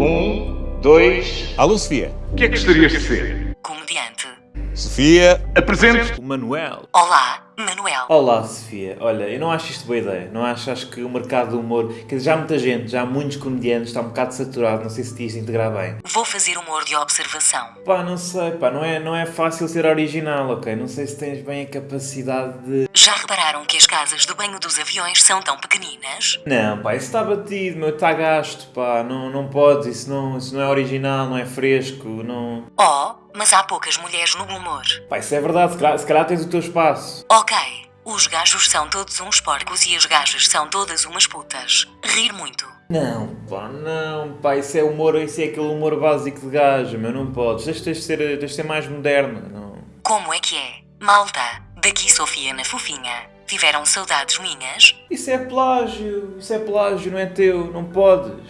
Um, dois. Alô, Sofia. O que é que gostarias de ser? Comediante. Sofia. Apresente. O Manuel. Olá, Manuel. Olá, Sofia. Olha, eu não acho isto boa ideia. Não acho, acho que o mercado do humor... Quer dizer, já há muita gente, já há muitos comediantes, está um bocado saturado, não sei se te ias integrar bem. Vou fazer humor de observação. Pá, não sei, pá, não é, não é fácil ser original, ok? Não sei se tens bem a capacidade de... Já repararam que as casas de banho dos aviões são tão pequeninas? Não, pá, isso está batido, meu, está gasto, pá, não, não podes, isso não, isso não é original, não é fresco, não... Oh, mas há poucas mulheres no humor. Pá, isso é verdade, se calhar, se calhar tens o teu espaço. Ok, os gajos são todos uns porcos e as gajas são todas umas putas. Rir muito. Não, pá, não, pá, isso é humor, isso é aquele humor básico de gajo, meu, não podes, tens, tens, de ser, tens de ser mais moderna, não... Como é que é? Malta, daqui Sofia na fofinha. Tiveram saudades minhas? Isso é plágio, isso é plágio, não é teu, não podes.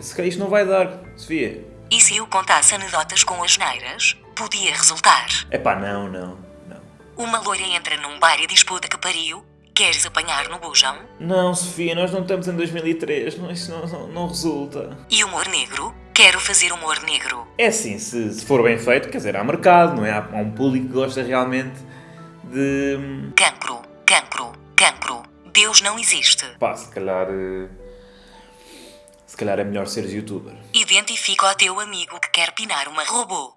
Se calhar isto não vai dar, Sofia. E se eu contasse anedotas com as neiras? Podia resultar. Epá, não, não, não. Uma loira entra num bar e diz puta que pariu. Queres apanhar no bujão? Não, Sofia, nós não estamos em 2003, não, isso não, não, não resulta. E humor negro? Quero fazer humor negro. É assim, se, se for bem feito, quer dizer, há mercado, não é? Há, há um público que gosta realmente de... Cancro, cancro, cancro. Deus não existe. Pá, se calhar... eh, Se calhar é melhor seres youtuber. Identifica o teu amigo que quer pinar uma robô.